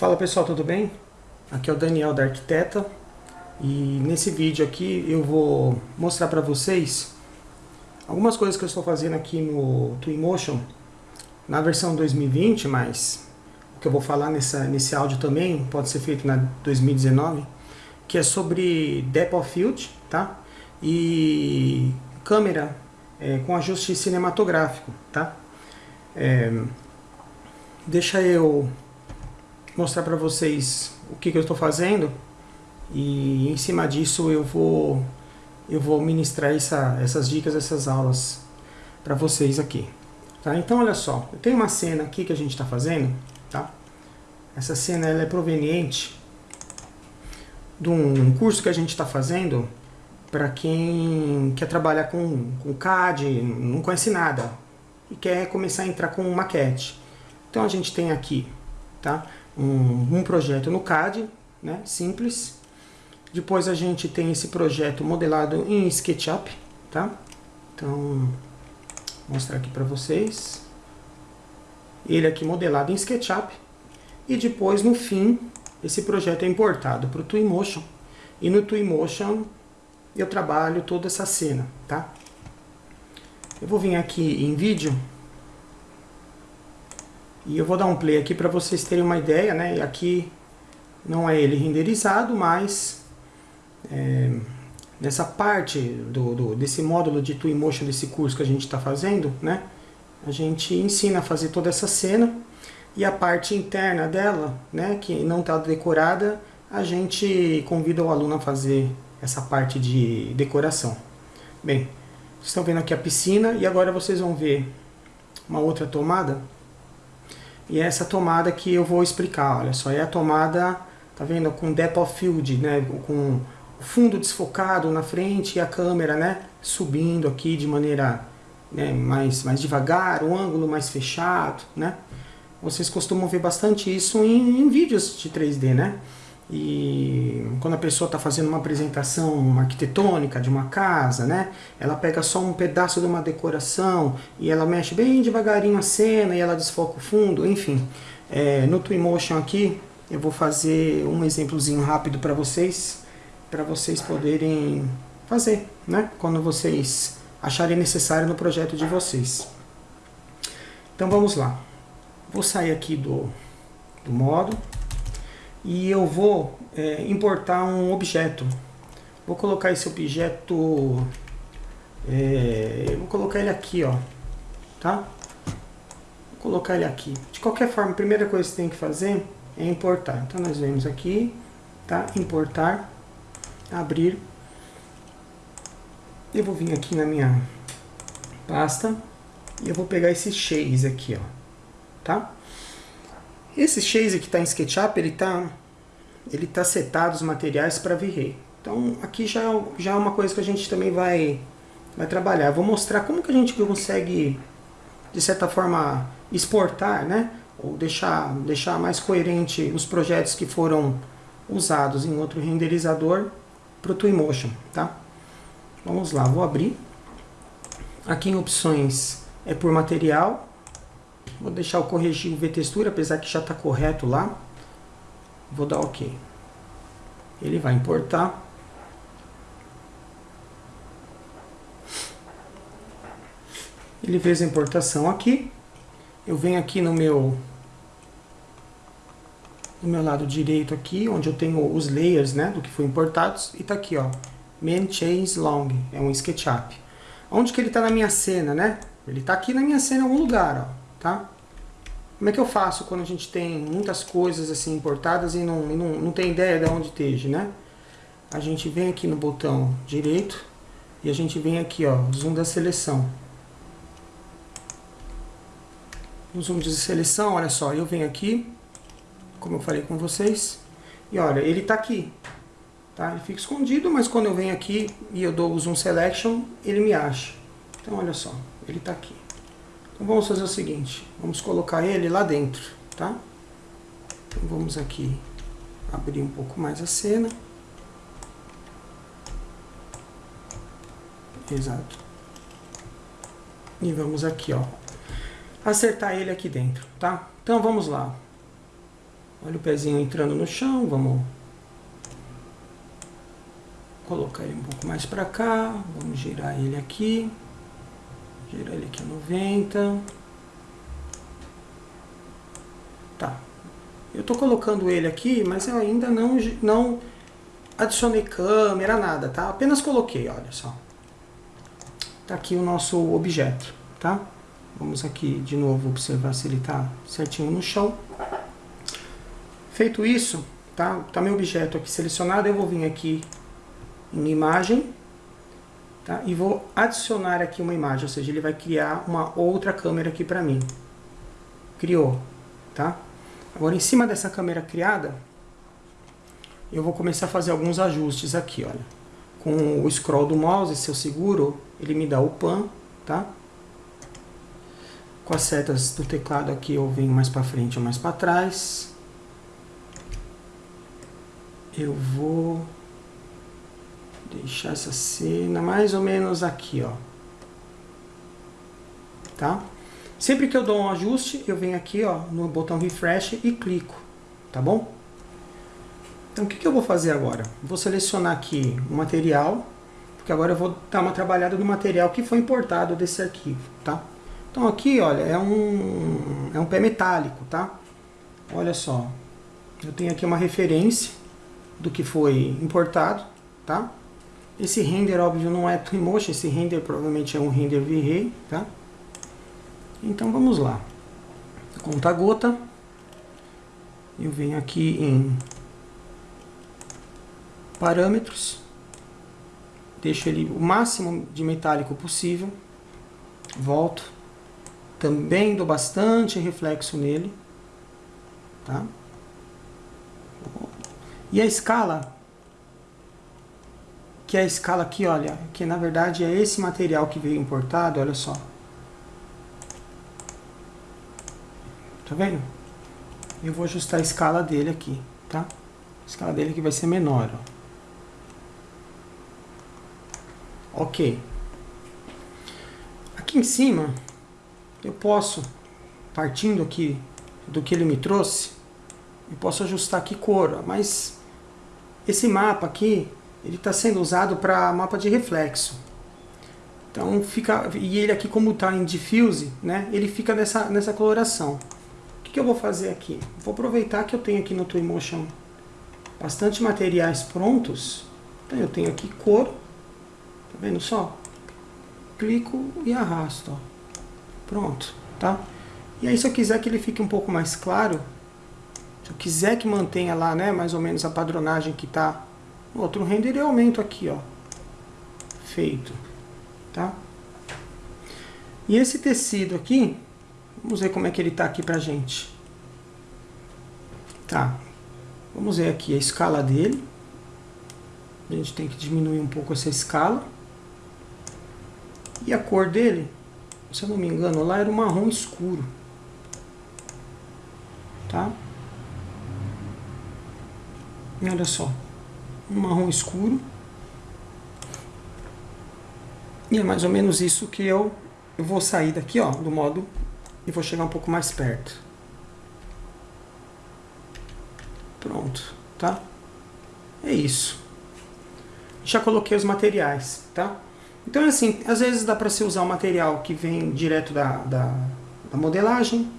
Fala pessoal, tudo bem? Aqui é o Daniel da Arquiteta e nesse vídeo aqui eu vou mostrar para vocês algumas coisas que eu estou fazendo aqui no Twinmotion na versão 2020, mas o que eu vou falar nessa, nesse áudio também pode ser feito na 2019, que é sobre Depth of Field tá? e câmera é, com ajuste cinematográfico. Tá? É, deixa eu mostrar para vocês o que, que eu estou fazendo e em cima disso eu vou eu vou ministrar essa, essas dicas, essas aulas para vocês aqui. Tá? Então olha só, eu tenho uma cena aqui que a gente está fazendo, tá? Essa cena ela é proveniente de um curso que a gente está fazendo para quem quer trabalhar com, com CAD, não conhece nada e quer começar a entrar com maquete. Então a gente tem aqui tá? Um, um projeto no CAD, né? simples. Depois a gente tem esse projeto modelado em SketchUp. Tá? Então, vou mostrar aqui para vocês. Ele aqui modelado em SketchUp. E depois, no fim, esse projeto é importado para o Twinmotion. E no Twinmotion eu trabalho toda essa cena, tá? Eu vou vir aqui em vídeo e eu vou dar um play aqui para vocês terem uma ideia, né? Aqui não é ele renderizado, mas é, nessa parte do, do, desse módulo de Twinmotion, desse curso que a gente está fazendo, né? A gente ensina a fazer toda essa cena e a parte interna dela, né? Que não está decorada, a gente convida o aluno a fazer essa parte de decoração. Bem, vocês estão vendo aqui a piscina e agora vocês vão ver uma outra tomada e é essa tomada que eu vou explicar, olha só, é a tomada, tá vendo, com depth of field, né, com o fundo desfocado na frente e a câmera, né, subindo aqui de maneira né, mais, mais devagar, o ângulo mais fechado, né. Vocês costumam ver bastante isso em, em vídeos de 3D, né. E quando a pessoa está fazendo uma apresentação arquitetônica de uma casa, né? Ela pega só um pedaço de uma decoração e ela mexe bem devagarinho a cena e ela desfoca o fundo, enfim. É, no Twinmotion aqui eu vou fazer um exemplozinho rápido para vocês, para vocês poderem fazer, né? Quando vocês acharem necessário no projeto de vocês. Então vamos lá. Vou sair aqui do, do modo e eu vou é, importar um objeto. Vou colocar esse objeto, é, vou colocar ele aqui, ó, tá? Vou colocar ele aqui. De qualquer forma, a primeira coisa que você tem que fazer é importar. Então nós vemos aqui, tá? Importar, abrir. Eu vou vir aqui na minha pasta e eu vou pegar esse chase aqui, ó, tá? Esse chase que está em SketchUp, ele está ele tá setado os materiais para V-Ray. Então aqui já, já é uma coisa que a gente também vai, vai trabalhar. Vou mostrar como que a gente consegue, de certa forma, exportar, né? Ou deixar, deixar mais coerente os projetos que foram usados em outro renderizador para o Twinmotion, tá? Vamos lá, vou abrir. Aqui em opções é por material, Vou deixar o corrigir o V-textura, apesar que já está correto lá. Vou dar OK. Ele vai importar. Ele fez a importação aqui. Eu venho aqui no meu no meu lado direito aqui, onde eu tenho os layers, né, do que foi importados, e tá aqui, ó, main chains long, é um SketchUp. Onde que ele tá na minha cena, né? Ele tá aqui na minha cena em algum lugar, ó tá? Como é que eu faço quando a gente tem muitas coisas assim importadas e não, não, não tem ideia de onde esteja, né? A gente vem aqui no botão direito e a gente vem aqui, ó, zoom da seleção. No zoom de seleção, olha só, eu venho aqui, como eu falei com vocês, e olha, ele está aqui, tá? Ele fica escondido, mas quando eu venho aqui e eu dou o zoom selection, ele me acha. Então, olha só, ele está aqui. Então vamos fazer o seguinte, vamos colocar ele lá dentro, tá? Então vamos aqui abrir um pouco mais a cena. Exato. E vamos aqui, ó, acertar ele aqui dentro, tá? Então vamos lá. Olha o pezinho entrando no chão, vamos colocar ele um pouco mais para cá, vamos girar ele aqui, girar ele aqui a 90. Tá. Eu tô colocando ele aqui, mas eu ainda não, não adicionei câmera, nada, tá? Apenas coloquei, olha só. Tá aqui o nosso objeto, tá? Vamos aqui de novo observar se ele tá certinho no chão. Feito isso, tá? Tá meu objeto aqui selecionado, eu vou vir aqui em imagem, tá? E vou adicionar aqui uma imagem, ou seja, ele vai criar uma outra câmera aqui para mim. Criou, tá? Agora, em cima dessa câmera criada, eu vou começar a fazer alguns ajustes aqui, olha. Com o scroll do mouse, se eu seguro, ele me dá o pan, tá? Com as setas do teclado aqui, eu venho mais para frente ou mais para trás. Eu vou deixar essa cena mais ou menos aqui, ó. Tá? Sempre que eu dou um ajuste, eu venho aqui, ó, no botão refresh e clico, tá bom? Então, o que, que eu vou fazer agora? Vou selecionar aqui o material, porque agora eu vou dar uma trabalhada no material que foi importado desse arquivo, tá? Então, aqui, olha, é um, é um pé metálico, tá? Olha só, eu tenho aqui uma referência do que foi importado, tá? Esse render, óbvio, não é Twinmotion, esse render provavelmente é um render V-Ray, tá? Então vamos lá. Conta gota. Eu venho aqui em parâmetros. Deixo ele o máximo de metálico possível. Volto. Também dou bastante reflexo nele. Tá? E a escala, que é a escala aqui, olha, que na verdade é esse material que veio importado, olha só. Tá vendo? Eu vou ajustar a escala dele aqui, tá? A escala dele aqui vai ser menor, ó. Ok. Aqui em cima, eu posso, partindo aqui do que ele me trouxe, eu posso ajustar aqui cor, mas esse mapa aqui, ele está sendo usado para mapa de reflexo. Então fica, e ele aqui como está em diffuse, né, ele fica nessa, nessa coloração que, que eu vou fazer aqui? Vou aproveitar que eu tenho aqui no Twinmotion bastante materiais prontos. Então eu tenho aqui cor, tá vendo só? Clico e arrasto, ó. Pronto, tá? E aí se eu quiser que ele fique um pouco mais claro, se eu quiser que mantenha lá, né, mais ou menos a padronagem que tá no outro render, eu aumento aqui, ó. Feito, tá? E esse tecido aqui, Vamos ver como é que ele está aqui para gente. Tá. Vamos ver aqui a escala dele. A gente tem que diminuir um pouco essa escala. E a cor dele, se eu não me engano, lá era um marrom escuro. Tá? E olha só. Um marrom escuro. E é mais ou menos isso que eu, eu vou sair daqui, ó, do modo e vou chegar um pouco mais perto. Pronto, tá? É isso. Já coloquei os materiais, tá? Então, assim, às vezes dá para você usar o material que vem direto da, da, da, modelagem.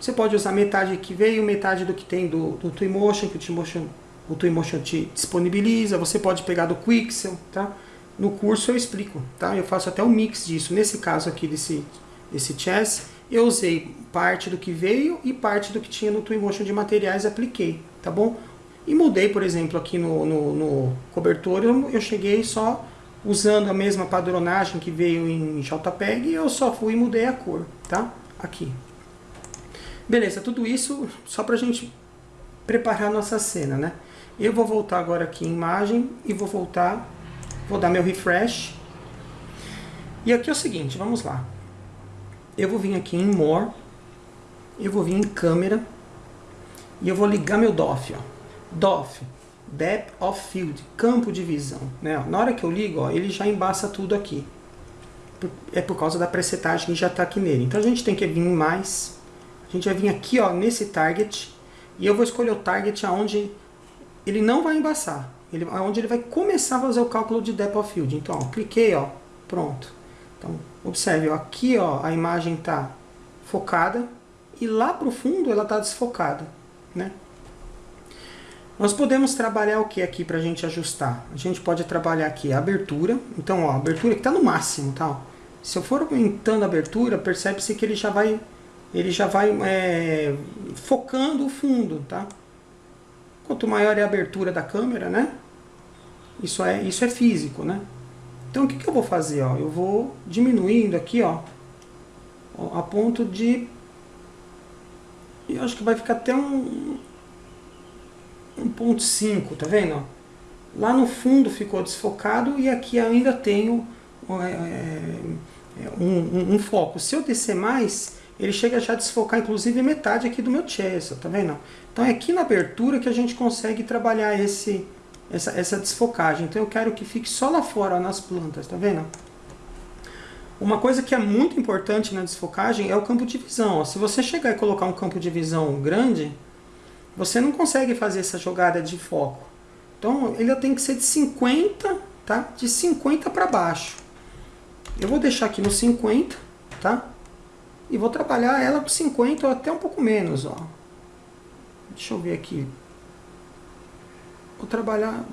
Você pode usar metade que veio, metade do que tem do, do Twinmotion, que o Twinmotion, o Twinmotion te disponibiliza. Você pode pegar do Quixel, tá? No curso eu explico, tá? Eu faço até um mix disso. Nesse caso aqui desse, desse chess, eu usei parte do que veio e parte do que tinha no Twinmotion de materiais apliquei, tá bom? E mudei, por exemplo, aqui no, no, no cobertor, eu, eu, cheguei só usando a mesma padronagem que veio em JPEG eu só fui e mudei a cor, tá? Aqui. Beleza, tudo isso só pra gente preparar a nossa cena, né? Eu vou voltar agora aqui em imagem e vou voltar, vou dar meu refresh. E aqui é o seguinte, vamos lá eu vou vir aqui em More, eu vou vir em Câmera, e eu vou ligar meu DOF, ó. DOF, Depth of Field, campo de visão. Né? Na hora que eu ligo, ó, ele já embaça tudo aqui. É por causa da presetagem que já está aqui nele. Então a gente tem que vir em mais. A gente vai vir aqui ó, nesse target. E eu vou escolher o target aonde ele não vai embaçar. Ele, onde ele vai começar a fazer o cálculo de depth of field. Então, ó, cliquei, ó, pronto. Então, observe, ó, aqui ó, a imagem está focada e lá para o fundo ela está desfocada. Né? Nós podemos trabalhar o que aqui para a gente ajustar? A gente pode trabalhar aqui a abertura. Então, ó, a abertura que está no máximo. Tá? Se eu for aumentando a abertura, percebe-se que ele já vai, ele já vai é, focando o fundo. Tá? Quanto maior é a abertura da câmera, né? Isso é, isso é físico, né? Então o que, que eu vou fazer? Ó? Eu vou diminuindo aqui, ó, a ponto de... Eu acho que vai ficar até um, 1.5, tá vendo? Lá no fundo ficou desfocado e aqui ainda tenho é, é, um, um, um, foco. Se eu descer mais, ele chega já a desfocar inclusive metade aqui do meu chest, tá vendo? Então é aqui na abertura que a gente consegue trabalhar esse, essa, essa desfocagem. Então eu quero que fique só lá fora, nas plantas, tá vendo? Uma coisa que é muito importante na desfocagem é o campo de visão. Se você chegar e colocar um campo de visão grande, você não consegue fazer essa jogada de foco. Então ele tem que ser de 50, tá? De 50 para baixo. Eu vou deixar aqui no 50, tá? E vou trabalhar ela com 50 ou até um pouco menos, ó. Deixa eu ver aqui. Vou trabalhar...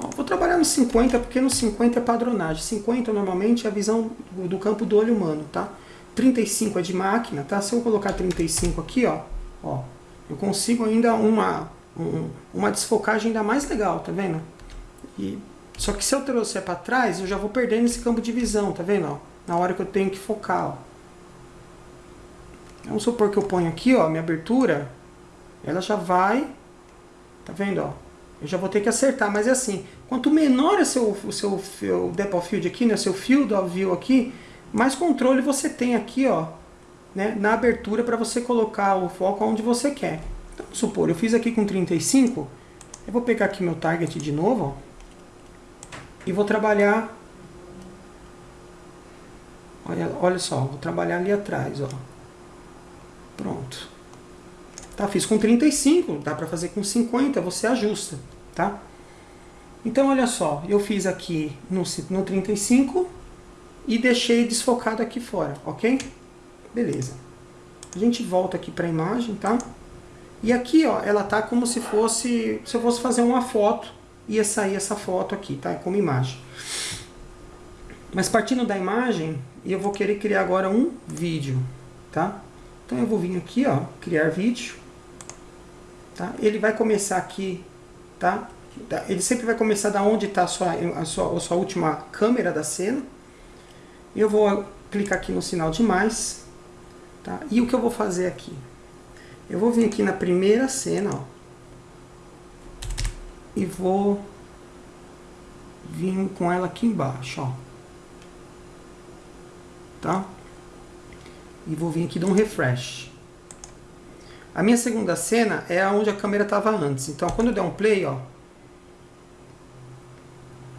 Ó, vou trabalhar no 50, porque no 50 é padronagem. 50 normalmente é a visão do campo do olho humano, tá? 35 é de máquina, tá? Se eu colocar 35 aqui, ó, ó eu consigo ainda uma, um, uma desfocagem ainda mais legal, tá vendo? E, só que se eu trouxer para trás, eu já vou perdendo esse campo de visão, tá vendo? Ó, na hora que eu tenho que focar, ó. Vamos supor que eu ponho aqui, ó, minha abertura, ela já vai, tá vendo, ó? Eu já vou ter que acertar, mas é assim, quanto menor é seu, o seu, seu depth of field aqui, né, seu field of view aqui, mais controle você tem aqui, ó, né, na abertura para você colocar o foco onde você quer. Então, vamos supor, eu fiz aqui com 35, eu vou pegar aqui meu target de novo, ó, e vou trabalhar, olha, olha só, vou trabalhar ali atrás, ó. Pronto. Tá, fiz com 35, dá para fazer com 50, você ajusta, tá? Então, olha só, eu fiz aqui no, no 35 e deixei desfocado aqui fora, ok? Beleza. A gente volta aqui para a imagem, tá? E aqui, ó, ela tá como se fosse, se eu fosse fazer uma foto, ia sair essa foto aqui, tá? Como imagem. Mas partindo da imagem, eu vou querer criar agora um vídeo, tá? Então eu vou vir aqui, ó, criar vídeo. Tá? Ele vai começar aqui, tá? Ele sempre vai começar da onde está a sua, a, sua, a sua última câmera da cena. Eu vou clicar aqui no sinal de mais. Tá? E o que eu vou fazer aqui? Eu vou vir aqui na primeira cena, ó. E vou vir com ela aqui embaixo, ó. Tá? E vou vir aqui dar um refresh. A minha segunda cena é onde a câmera estava antes. Então, quando eu der um play, ó,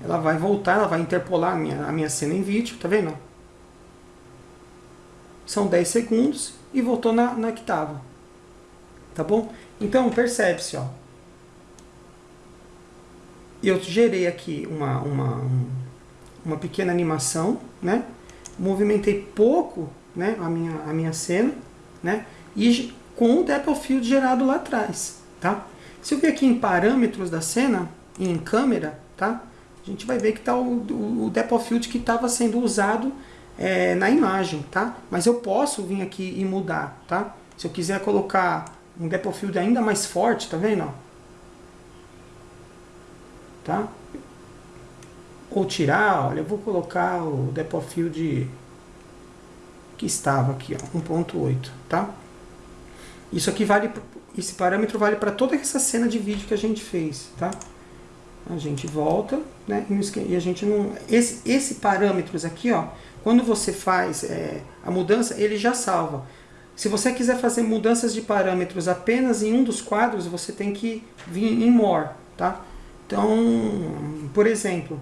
ela vai voltar, ela vai interpolar a minha, a minha cena em vídeo, tá vendo? São 10 segundos e voltou na, na que estava. Tá bom? Então, percebe-se, ó. Eu gerei aqui uma, uma, uma pequena animação, né? Movimentei pouco né, a, minha, a minha cena, né? E com o depth of field gerado lá atrás, tá? Se eu ver aqui em parâmetros da cena, em câmera, tá? A gente vai ver que está o, o depth of field que estava sendo usado é, na imagem, tá? Mas eu posso vir aqui e mudar, tá? Se eu quiser colocar um depth of field ainda mais forte, tá vendo? Tá? Ou tirar, olha, eu vou colocar o depth of field que estava aqui, ó, 1.8, tá? Isso aqui vale, esse parâmetro vale para toda essa cena de vídeo que a gente fez, tá? A gente volta, né? E a gente não... Esse, esse parâmetros aqui, ó, quando você faz é, a mudança, ele já salva. Se você quiser fazer mudanças de parâmetros apenas em um dos quadros, você tem que vir em More, tá? Então, por exemplo,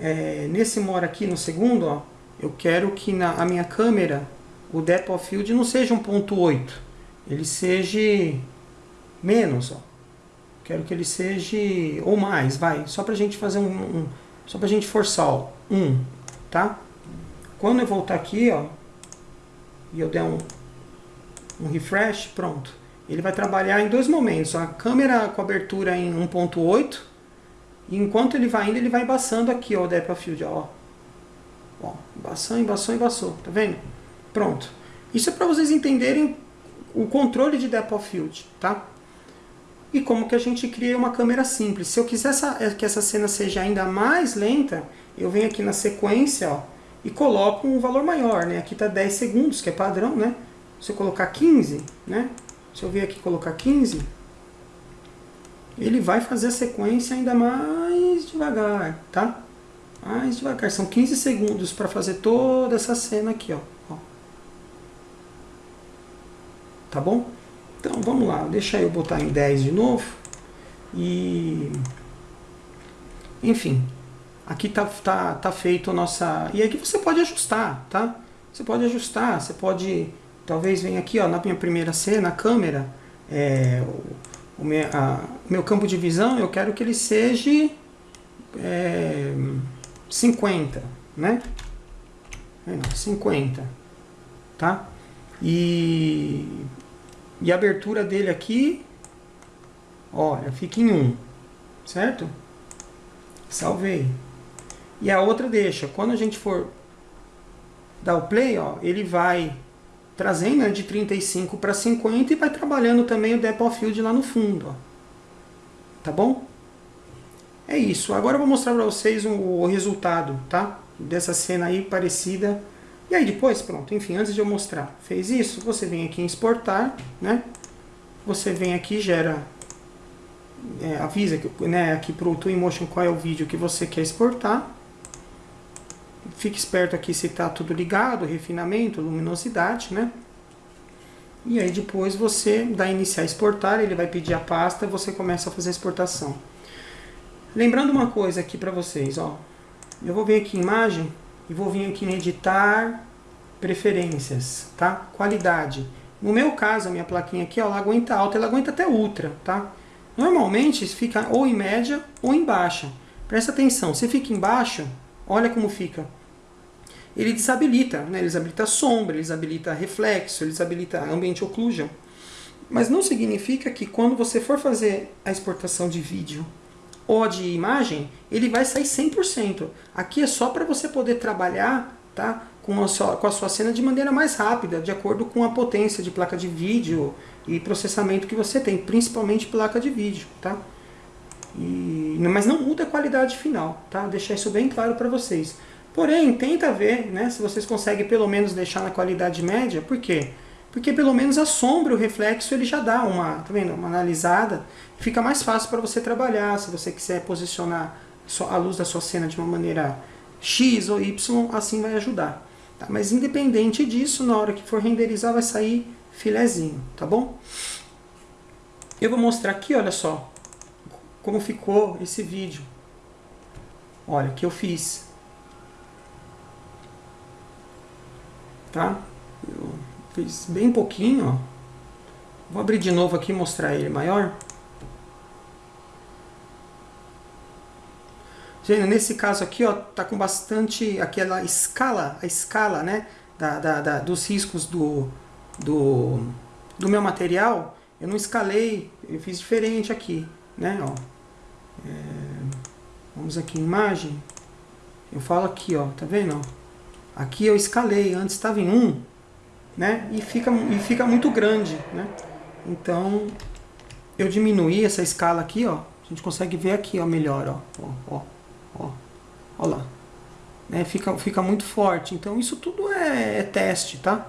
é, nesse More aqui no segundo, ó, eu quero que na a minha câmera o depth of field não seja 1.8, ele seja menos, ó. Quero que ele seja ou mais, vai. Só pra gente fazer um, um só pra gente forçar, ó, um, tá? Quando eu voltar aqui, ó, e eu der um, um refresh, pronto. Ele vai trabalhar em dois momentos. A câmera com abertura em 1.8 e enquanto ele vai indo, ele vai embaçando aqui, ó, o depth of field, ó. Ó, embaçou, embaçou, embaçou. Tá vendo? Pronto. Isso é para vocês entenderem o controle de depth of field, tá? E como que a gente cria uma câmera simples. Se eu quiser essa, que essa cena seja ainda mais lenta, eu venho aqui na sequência, ó, e coloco um valor maior, né? Aqui está 10 segundos, que é padrão, né? Se eu colocar 15, né? Se eu vir aqui colocar 15, ele vai fazer a sequência ainda mais devagar, tá? Mais devagar. São 15 segundos para fazer toda essa cena aqui, ó. ó. Tá bom? Então vamos lá, deixa eu botar em 10 de novo. E... Enfim, aqui tá, tá, tá feito a nossa... E aqui você pode ajustar, tá? Você pode ajustar, você pode... Talvez venha aqui, ó, na minha primeira cena, a câmera, é, o, meu, a, o meu campo de visão, eu quero que ele seja é, 50, né? 50, tá? E, e a abertura dele aqui, olha, fica em 1, certo? Salvei. E a outra deixa. Quando a gente for dar o play, ó, ele vai trazendo né, de 35 para 50 e vai trabalhando também o depth of field lá no fundo. Ó. Tá bom? É isso. Agora eu vou mostrar para vocês o, resultado, tá? Dessa cena aí parecida. E aí depois, pronto, enfim, antes de eu mostrar, fez isso, você vem aqui em exportar, né? Você vem aqui gera, é, avisa né, aqui para o Twinmotion qual é o vídeo que você quer exportar. Fique esperto aqui se está tudo ligado, refinamento, luminosidade, né? E aí depois você dá iniciar exportar, ele vai pedir a pasta você começa a fazer a exportação. Lembrando uma coisa aqui para vocês, ó. Eu vou vir aqui em imagem e vou vir aqui em editar preferências, tá? Qualidade. No meu caso, a minha plaquinha aqui, ó, ela aguenta alta, ela aguenta até ultra, tá? Normalmente fica ou em média ou em baixa. Presta atenção, se fica em baixo, olha como fica. Ele desabilita, né? ele desabilita sombra, ele desabilita reflexo, ele desabilita ambiente occlusion. Mas não significa que quando você for fazer a exportação de vídeo ou de imagem, ele vai sair 100%. Aqui é só para você poder trabalhar tá, com, a sua, com a sua cena de maneira mais rápida, de acordo com a potência de placa de vídeo e processamento que você tem, principalmente placa de vídeo. Tá? E, mas não muda a qualidade final, tá? deixar isso bem claro para vocês. Porém, tenta ver né, se vocês conseguem pelo menos deixar na qualidade média, por quê? Porque pelo menos a sombra, o reflexo, ele já dá uma, tá vendo? uma analisada. Fica mais fácil para você trabalhar, se você quiser posicionar a luz da sua cena de uma maneira X ou Y, assim vai ajudar. Tá? Mas independente disso, na hora que for renderizar vai sair filezinho, tá bom? Eu vou mostrar aqui, olha só, como ficou esse vídeo. Olha, que eu fiz. Tá? Eu Fiz bem pouquinho, ó. Vou abrir de novo aqui e mostrar ele maior. Gente, nesse caso aqui, ó, tá com bastante aquela escala, a escala, né, da, da, da, dos riscos do, do, do meu material. Eu não escalei, eu fiz diferente aqui, né, ó. É, vamos aqui em imagem. Eu falo aqui, ó, tá vendo? Aqui eu escalei, antes estava em 1, né? E fica, e fica muito grande, né? Então, eu diminuí essa escala aqui, ó. A gente consegue ver aqui, ó, melhor, ó. Ó, ó, ó. ó lá. Né? Fica, fica muito forte. Então, isso tudo é, é teste, tá?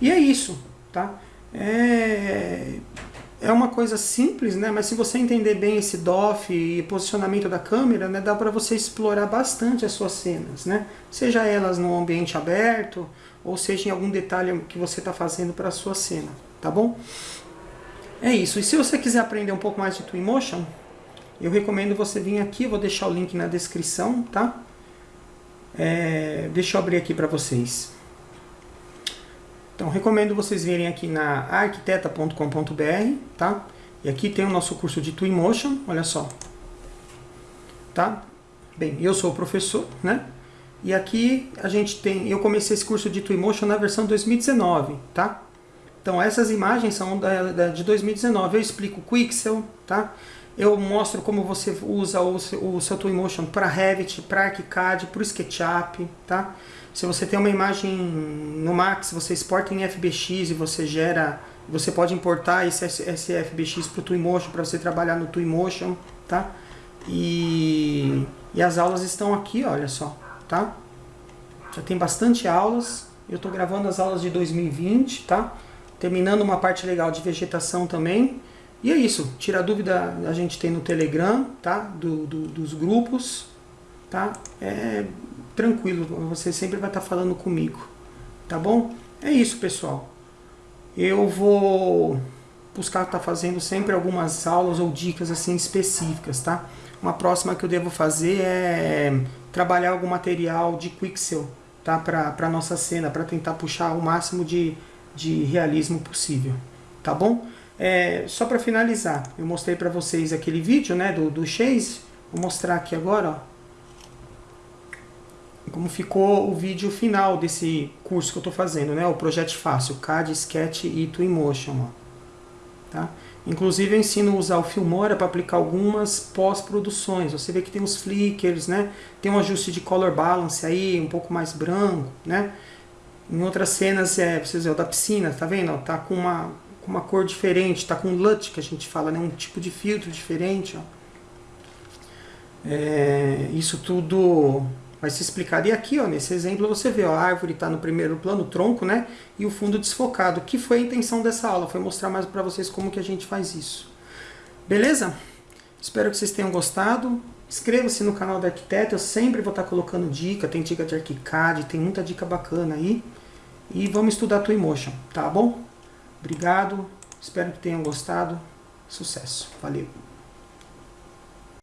E é isso, tá? É, é uma coisa simples, né? Mas se você entender bem esse DOF e posicionamento da câmera, né? Dá para você explorar bastante as suas cenas, né? Seja elas no ambiente aberto, ou seja em algum detalhe que você está fazendo para a sua cena, tá bom? É isso. E se você quiser aprender um pouco mais de Twinmotion, eu recomendo você vir aqui, vou deixar o link na descrição, tá? É, deixa eu abrir aqui para vocês. Então, recomendo vocês virem aqui na arquiteta.com.br, tá? E aqui tem o nosso curso de Twinmotion, olha só. Tá? Bem, eu sou o professor, né? E aqui a gente tem, eu comecei esse curso de Twinmotion na versão 2019, tá? Então essas imagens são da, da, de 2019, eu explico o Quixel, tá? Eu mostro como você usa o, o seu Twinmotion para Revit, para ArchiCAD, para o SketchUp, tá? Se você tem uma imagem no Max, você exporta em FBX e você gera, você pode importar esse, esse FBX para o Twinmotion, para você trabalhar no Twinmotion, tá? E, e as aulas estão aqui, olha só, tá? Já tem bastante aulas, eu estou gravando as aulas de 2020, tá? Terminando uma parte legal de vegetação também. E é isso, tira dúvida a gente tem no Telegram, tá? Do, do, dos grupos, tá? É tranquilo, você sempre vai estar falando comigo, tá bom? É isso, pessoal. Eu vou buscar estar fazendo sempre algumas aulas ou dicas assim específicas, tá? Uma próxima que eu devo fazer é trabalhar algum material de Quixel, tá? Para a nossa cena, para tentar puxar o máximo de, de realismo possível, tá bom? É, só para finalizar, eu mostrei para vocês aquele vídeo né, do, do Chase, vou mostrar aqui agora, ó como ficou o vídeo final desse curso que eu estou fazendo, né? O Projeto Fácil, CAD, Sketch e Twinmotion. Ó. Tá? Inclusive eu ensino a usar o Filmora para aplicar algumas pós-produções. Você vê que tem os flickers, né? Tem um ajuste de color balance aí, um pouco mais branco, né? Em outras cenas, é, vocês ver, o da piscina, tá vendo? Tá com uma, com uma cor diferente, tá com LUT, que a gente fala, né? Um tipo de filtro diferente, ó. É, isso tudo vai se explicar. E aqui, ó, nesse exemplo, você vê, ó, a árvore está no primeiro plano, o tronco, né? E o fundo desfocado. Que foi a intenção dessa aula? Foi mostrar mais para vocês como que a gente faz isso. Beleza? Espero que vocês tenham gostado. Inscreva-se no canal da Arquiteto, eu sempre vou estar colocando dica, tem dica de ArchiCAD, tem muita dica bacana aí. E vamos estudar Twinmotion, tá bom? Obrigado, espero que tenham gostado. Sucesso, valeu!